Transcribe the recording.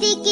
कि